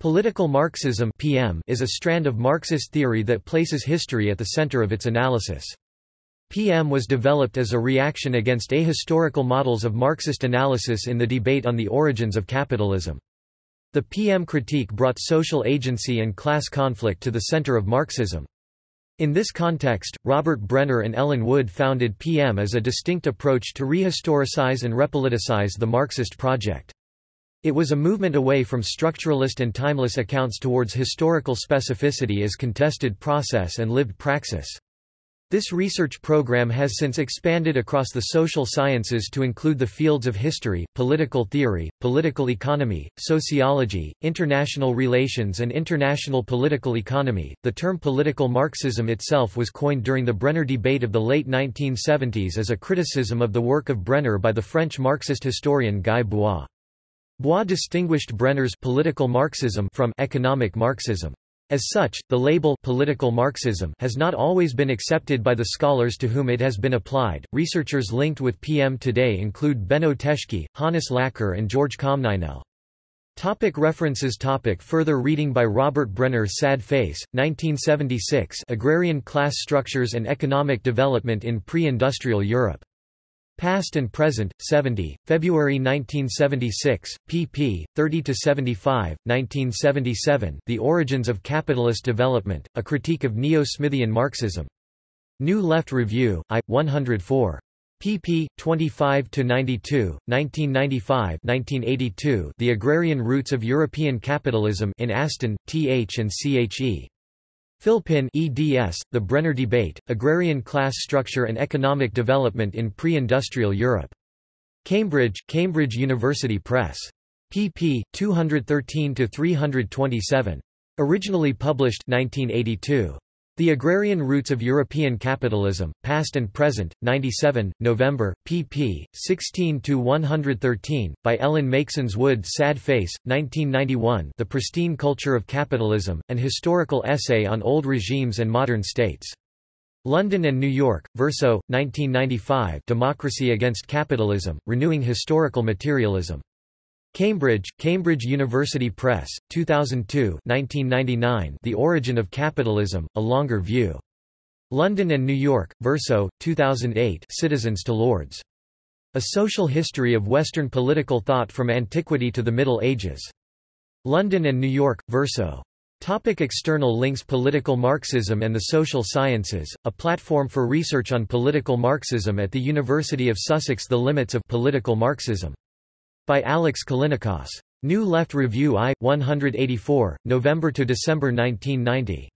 Political Marxism (PM) is a strand of Marxist theory that places history at the center of its analysis. PM was developed as a reaction against ahistorical models of Marxist analysis in the debate on the origins of capitalism. The PM critique brought social agency and class conflict to the center of Marxism. In this context, Robert Brenner and Ellen Wood founded PM as a distinct approach to rehistoricize and repoliticize the Marxist project. It was a movement away from structuralist and timeless accounts towards historical specificity as contested process and lived praxis. This research program has since expanded across the social sciences to include the fields of history, political theory, political economy, sociology, international relations, and international political economy. The term political Marxism itself was coined during the Brenner debate of the late 1970s as a criticism of the work of Brenner by the French Marxist historian Guy Bois. Bois distinguished Brenner's political Marxism from economic Marxism. As such, the label political Marxism has not always been accepted by the scholars to whom it has been applied. Researchers linked with PM today include Benno Teschke, Hannes Lacher, and George Comninel. Topic references topic Further reading by Robert Brenner Sad Face, 1976 Agrarian Class Structures and Economic Development in Pre-Industrial Europe. Past and Present, 70, February 1976, pp. 30–75, 1977 The Origins of Capitalist Development, A Critique of Neo-Smithian Marxism. New Left Review, I. 104 pp. 25–92, 1995-1982 The Agrarian Roots of European Capitalism in Aston, Th and Che. Philpin eds, The Brenner Debate, Agrarian Class Structure and Economic Development in Pre-Industrial Europe. Cambridge, Cambridge University Press. pp. 213–327. Originally published 1982. The Agrarian Roots of European Capitalism, Past and Present, 97, November, pp. 16–113, by Ellen Meiksins Wood Sad Face, 1991 The Pristine Culture of Capitalism, An Historical Essay on Old Regimes and Modern States. London and New York, Verso, 1995 Democracy Against Capitalism, Renewing Historical Materialism. Cambridge, Cambridge University Press, 2002 1999 The Origin of Capitalism, A Longer View. London and New York, Verso, 2008 Citizens to Lords. A Social History of Western Political Thought from Antiquity to the Middle Ages. London and New York, Verso. Topic external links Political Marxism and the Social Sciences, a platform for research on political Marxism at the University of Sussex The Limits of Political Marxism by Alex Callinicos. New Left Review I, 184, November to December 1990.